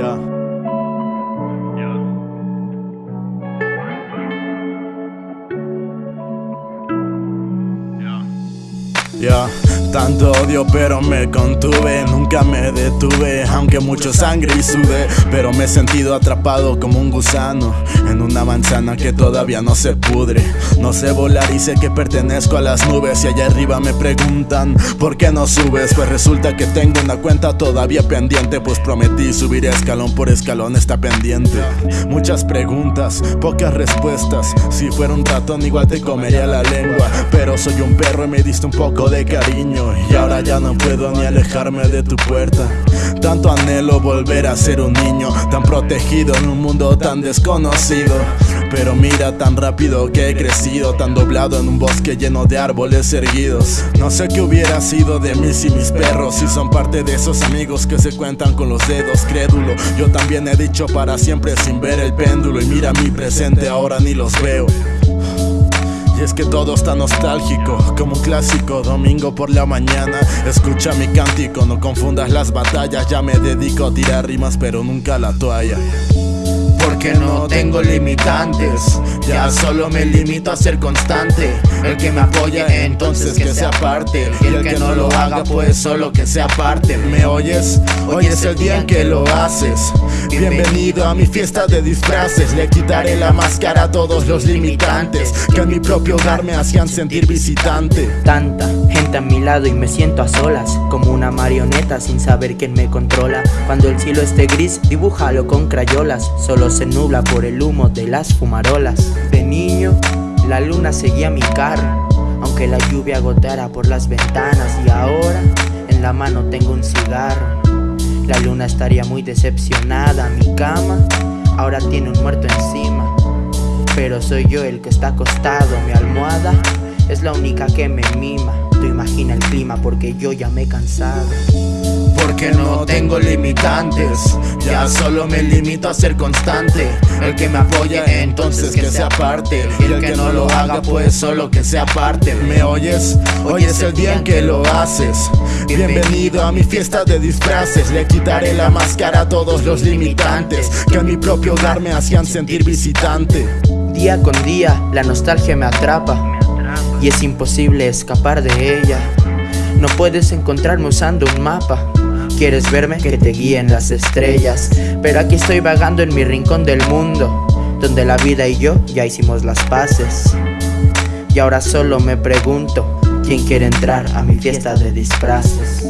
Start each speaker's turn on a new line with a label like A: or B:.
A: Ya. Ya, tanto odio pero me contuve, nunca me detuve, aunque mucho sangre y sudé, pero me he sentido atrapado como un gusano en una manzana que todavía no se pudre. No sé volar y sé que pertenezco a las nubes y allá arriba me preguntan ¿por qué no subes? Pues resulta que tengo una cuenta todavía pendiente, pues prometí subir escalón por escalón está pendiente. Muchas preguntas, pocas respuestas, si fuera un ratón igual te comería la lengua, pero soy un perro y me diste un poco de cariño Y ahora ya no puedo ni alejarme de tu puerta. Tanto anhelo volver a ser un niño Tan protegido en un mundo tan desconocido. Pero mira tan rápido que he crecido Tan doblado en un bosque lleno de árboles erguidos. No sé qué hubiera sido de mí si mis perros Si son parte de esos amigos que se cuentan con los dedos crédulo. Yo también he dicho para siempre sin ver el péndulo Y mira mi presente ahora ni los veo es que todo está nostálgico, como un clásico domingo por la mañana. Escucha mi cántico, no confundas las batallas. Ya me dedico a tirar rimas, pero nunca la toalla
B: porque no tengo limitantes. Ya solo me limito a ser constante. El que me apoya entonces que sea parte. Y el que no lo haga pues solo que sea parte. ¿Me oyes? Hoy es el día en que lo haces. Bienvenido a mi fiesta de disfraces. Le quitaré la máscara a todos los limitantes Que en mi propio hogar me hacían sentir visitante.
C: Tanta gente a mi lado y me siento a solas Como una marioneta sin saber quién me controla. Cuando el cielo esté gris dibújalo con crayolas Solo se nubla por el humo de las fumarolas. De niño, la luna seguía mi carro Aunque la lluvia gotara por las ventanas. Y ahora, en la mano tengo un cigarro. La luna estaría muy decepcionada. Mi cama, ahora tiene un muerto encima. Pero soy yo el que está acostado. Mi almohada es la única que me mima Tú imagina el clima porque yo ya me he cansado.
B: Porque no tengo limitantes Ya solo me limito a ser constante. El que me apoya entonces que sea parte. Y el que no lo haga pues solo que sea parte. ¿Me oyes? Hoy es el día en que lo haces. Bienvenido a mi fiesta de disfraces. Le quitaré la máscara a todos los limitantes Que en mi propio hogar me hacían sentir visitante.
C: Día con día la nostalgia me atrapa Y es imposible escapar de ella. No puedes encontrarme usando un mapa. Quieres verme, que te guíen las estrellas. Pero aquí estoy vagando en mi rincón del mundo Donde la vida y yo ya hicimos las paces. Y ahora solo me pregunto ¿Quién quiere entrar a mi fiesta de disfraces?